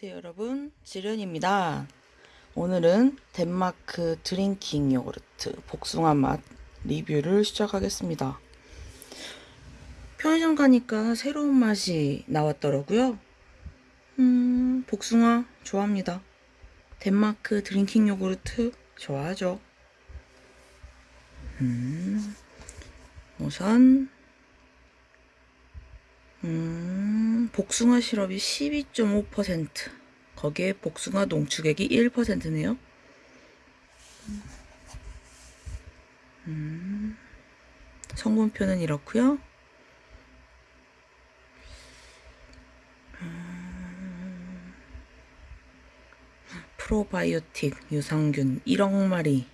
안녕하세요 여러분. 지련입니다. 오늘은 덴마크 드링킹 요구르트 복숭아 맛 리뷰를 시작하겠습니다. 편의점 가니까 새로운 맛이 나왔더라고요. 음 복숭아 좋아합니다. 덴마크 드링킹 요구르트 좋아하죠. 음 우선 음, 복숭아 시럽이 12.5% 거기에 복숭아 농축액이 1%네요. 음, 성분표는 이렇고요. 음, 프로바이오틱 유산균 1억 마리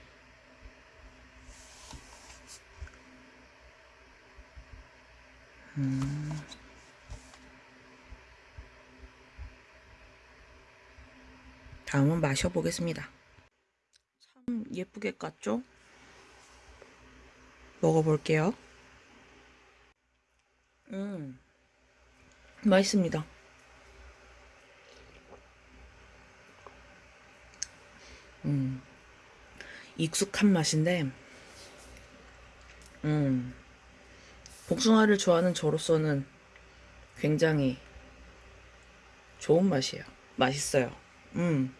다음은 마셔보겠습니다. 참 예쁘게 깠죠? 먹어볼게요. 음, 맛있습니다. 음, 익숙한 맛인데, 음, 복숭아를 좋아하는 저로서는 굉장히 좋은 맛이에요. 맛있어요. 음.